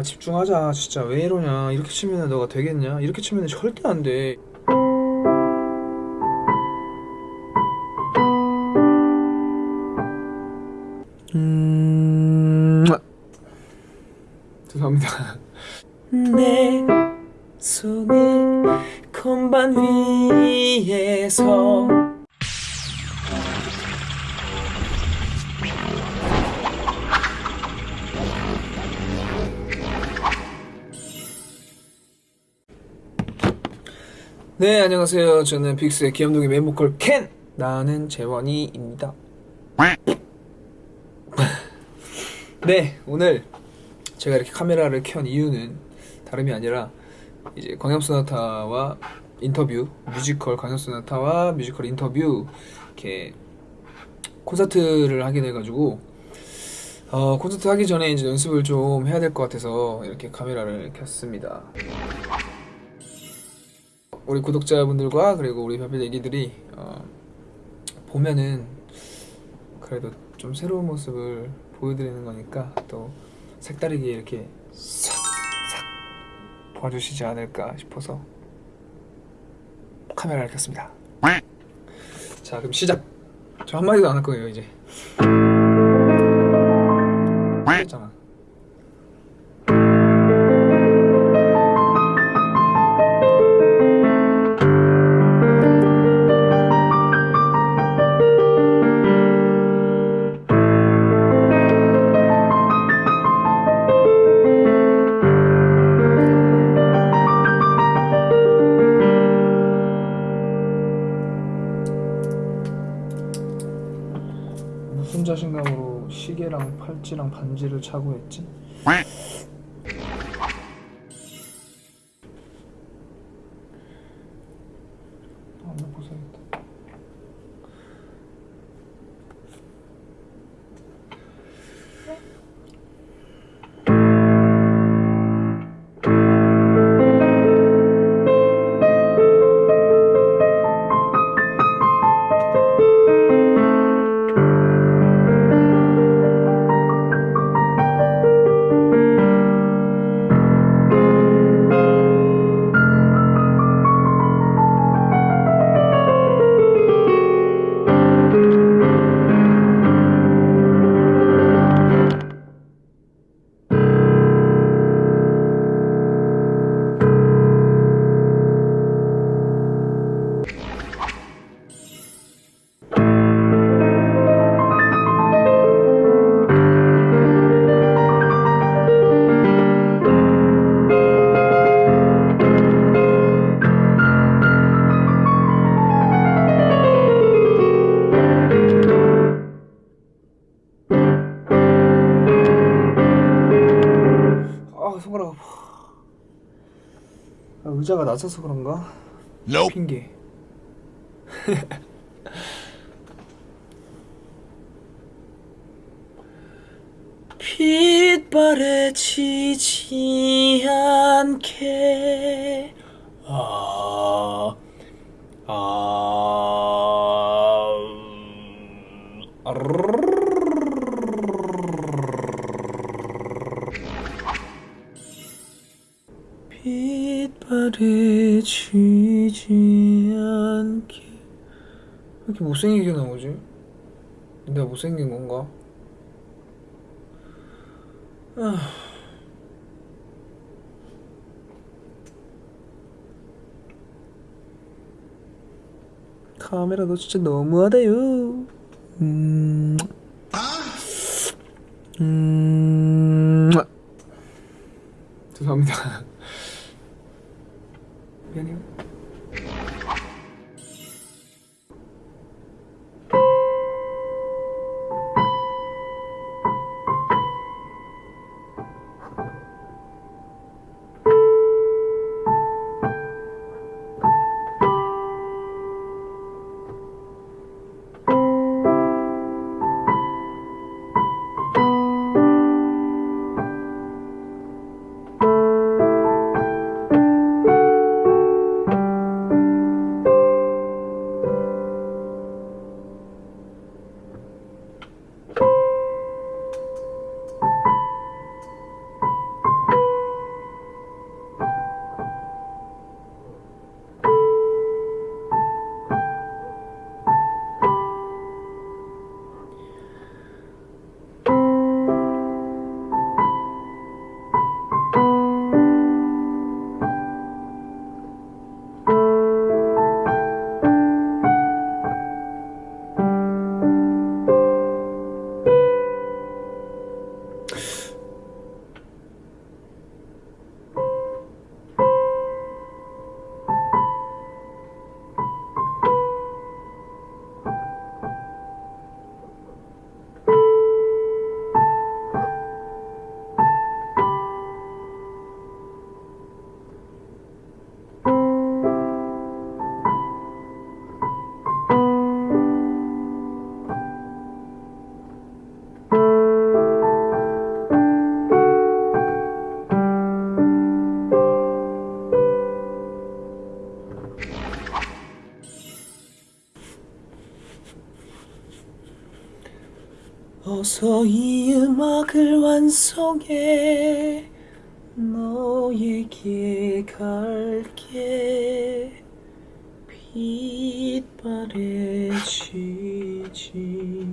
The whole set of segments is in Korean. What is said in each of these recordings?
아 집중하자 진짜. 왜 이러냐? 이렇게 치면 너가 되겠냐? 이렇게 치면 절대 안돼. 음... 죄송합니다. 내 손을 건반 위에서 네 안녕하세요. 저는 빅스의 귀염둥이 메인보컬 켄! 나는 재원이입니다. 네 오늘 제가 이렇게 카메라를 켠 이유는 다름이 아니라 이제 광염소나타와 인터뷰 뮤지컬 광염소나타와 뮤지컬 인터뷰 이렇게 콘서트를 하게 돼가지고 어, 콘서트 하기 전에 이제 연습을 좀 해야 될 것 같아서 이렇게 카메라를 켰습니다. 우리 구독자분들과 그리고 우리 별별 얘기들이 어, 보면은 그래도 좀 새로운 모습을 보여드리는 거니까 또 색다르게 이렇게 싹싹 봐주시지 않을까 싶어서 카메라를 켰습니다. 자 그럼 시작. 저 한마디도 안 할 거예요 이제. 했잖아. 반지를 차고 했지? 의자가 낮아서 그런가? 핑계. 빛발에 지지 않게 아, 왜 이렇게 못생기게 나오지? 내가 못생긴 건가? 아. 카메라 너 진짜 너무하다요. 음. 음. 죄송합니다. 어서 이 음악을 완성해. 너에게 갈게. 빛바래 지지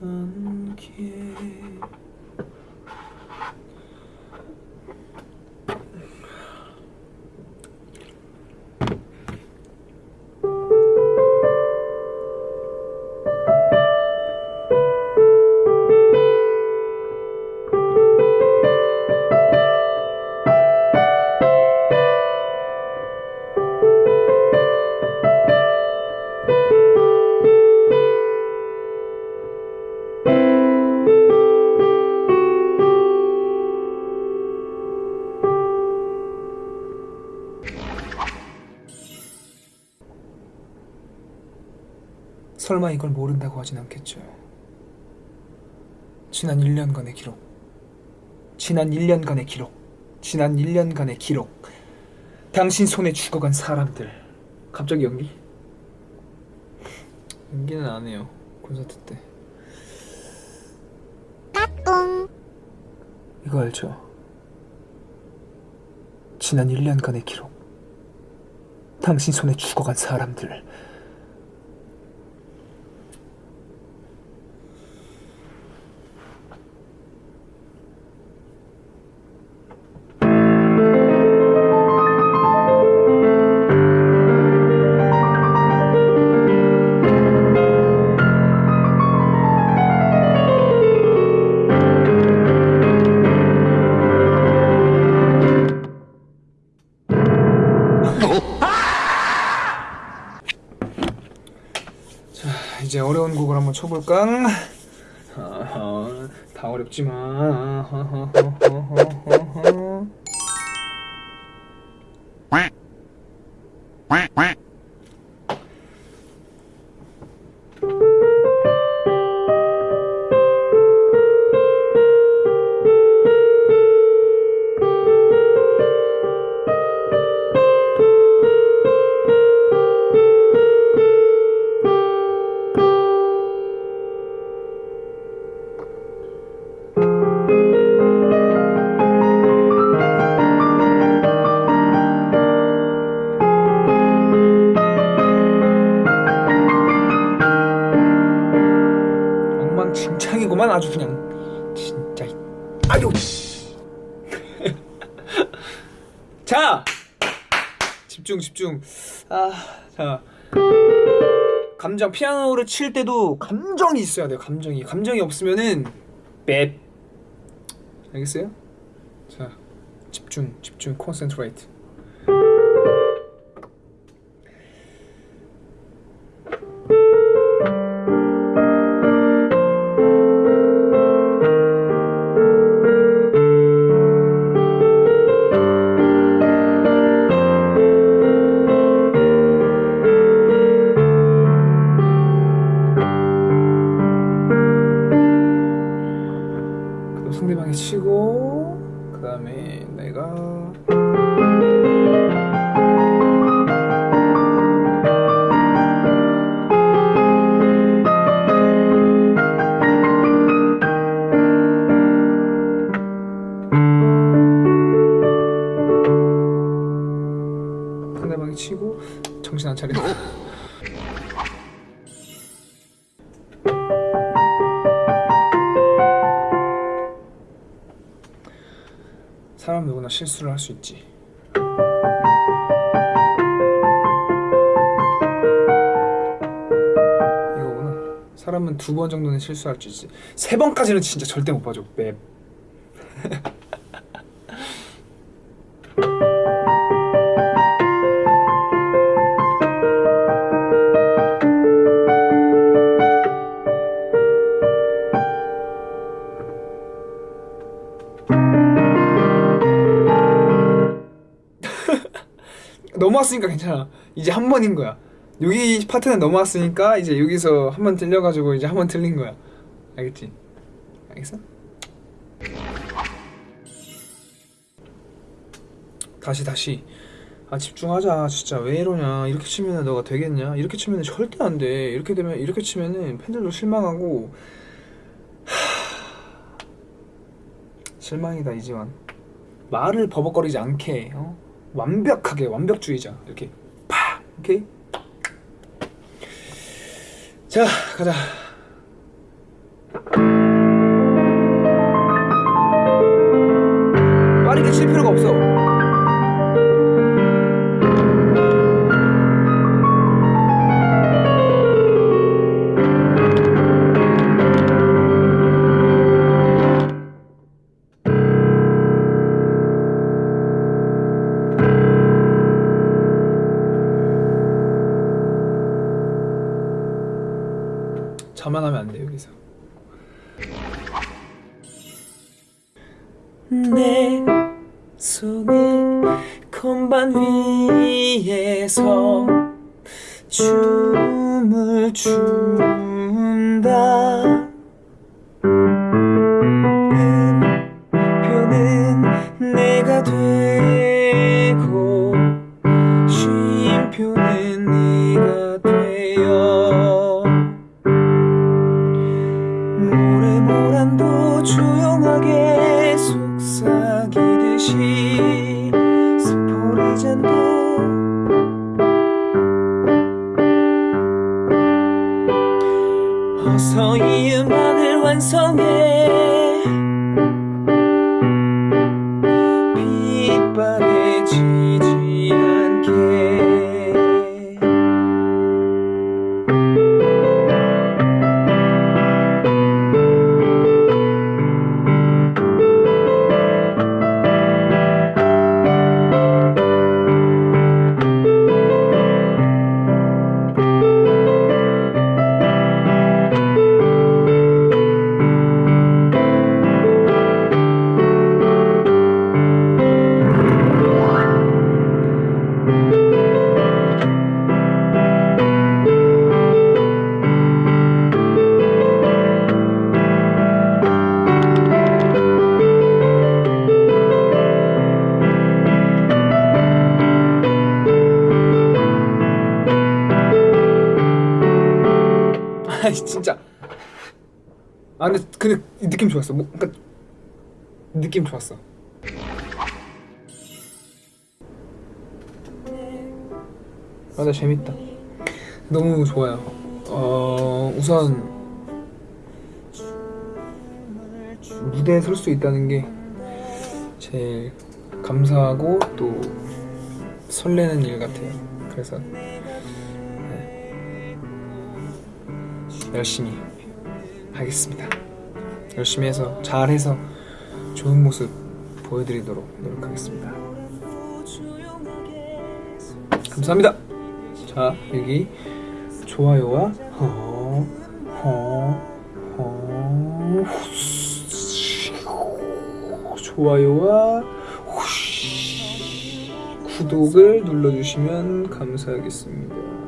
않게 설마 이걸 모른다고 하진 않겠죠. 지난 1년간의 기록. 지난 1년간의 기록. 지난 1년간의 기록. 당신 손에 죽어간 사람들. 갑자기 연기? 연기는 안 해요. 콘서트 때. 이거 알죠? 지난 1년간의 기록. 당신 손에 죽어간 사람들. 쳐볼까? 아하, 다 어렵지만. 엉망진창이구만 아주 그냥 진짜. 이- 아유. 자 집중 집중. 아자. 감정 피아노를 칠 때도 감정이 있어야 돼요 감정이. 감정이 없으면은 맵 알겠어요? 자 집중 집중 콘센트레이트 실수를 할 수 있지. 이거구나. 사람은 두 번 정도는 실수할 수 있지. 세 번까지는 진짜 절대 못 봐줘. 맵. 넘어왔으니까 괜찮아. 이제 한 번인 거야. 여기 파트는 넘어왔으니까 이제 여기서 한 번 들려가지고 이제 한 번 틀린 거야. 알겠지? 알겠어? 다시 다시. 아 집중하자 진짜. 왜 이러냐. 이렇게 치면 너가 되겠냐? 이렇게 치면 절대 안 돼. 이렇게 되면 이렇게 치면은 팬들도 실망하고. 하... 실망이다 이지만 말을 버벅거리지 않게 어? 완벽하게 완벽주의자. 이렇게 파 오케이 자 가자 자만하면 안 돼 여기서. 내 손을 건반 위에서 춤을 춘다 조용하게 속삭이듯이 진짜. 아 근데 근데 이 느낌 좋았어. 뭐 그러니까 느낌 좋았어. 아나 재밌다. 너무 좋아요. 어 우선 무대에 설 수 있다는 게 제일 감사하고 또 설레는 일 같아요. 그래서 열심히 하겠습니다. 열심히 해서 잘해서 좋은 모습 보여드리도록 노력하겠습니다. 감사합니다. 자 여기 좋아요와 좋아요와 구독을 눌러주시면 감사하겠습니다.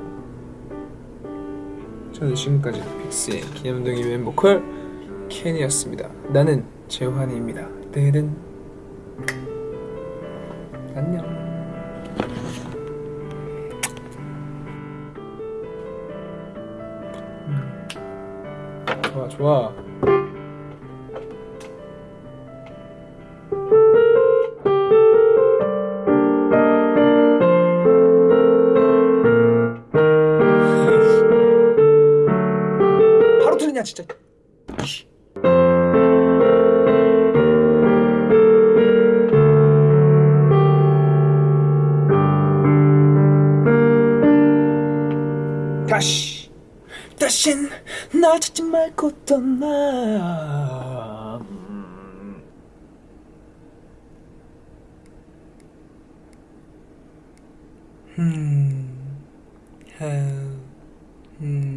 저는 지금까지 빅스의 기념동이 멤버컬 켄이었습니다. 나는 재환이입니다. 내일은 안녕. 음. 좋아 좋아. 틀리냐 진짜. 씨. 다시 다신 날 찾지 말고 떠나 음, 하, 음.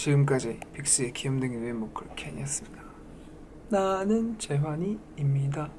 지금까지 빅스의 귀염둥이 외모클 캔이었습니다. 나는 재환이입니다.